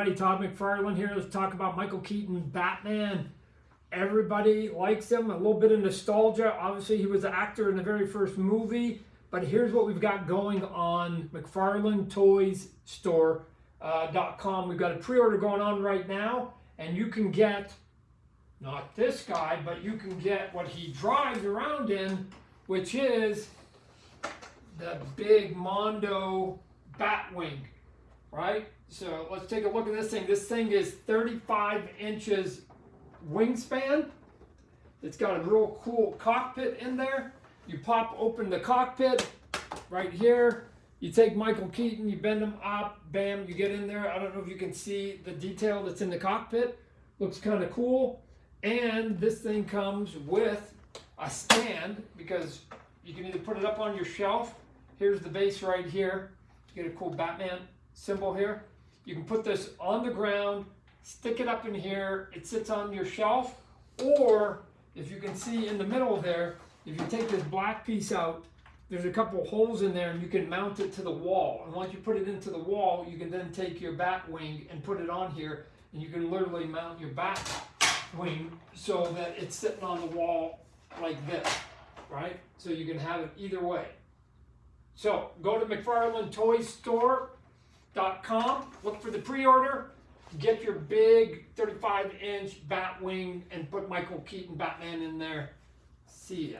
everybody, Todd McFarlane here. Let's talk about Michael Keaton, Batman. Everybody likes him, a little bit of nostalgia. Obviously, he was an actor in the very first movie, but here's what we've got going on McFarlane Toys Store. Uh, We've got a pre-order going on right now, and you can get not this guy, but you can get what he drives around in, which is the big Mondo Batwing, right? So let's take a look at this thing. This thing is 35 inches wingspan. It's got a real cool cockpit in there. You pop open the cockpit right here. You take Michael Keaton, you bend him up, bam, you get in there. I don't know if you can see the detail that's in the cockpit. Looks kind of cool. And this thing comes with a stand because you can either put it up on your shelf. Here's the base right here. You get a cool Batman symbol here. You can put this on the ground, stick it up in here. It sits on your shelf. Or if you can see in the middle there, if you take this black piece out, there's a couple holes in there and you can mount it to the wall. And once you put it into the wall, you can then take your bat wing and put it on here and you can literally mount your bat wing so that it's sitting on the wall like this, right? So you can have it either way. So go to McFarlaneToyStore.com, look for the pre-order, get your big 35 inch Batwing and put Michael Keaton Batman in there. See ya.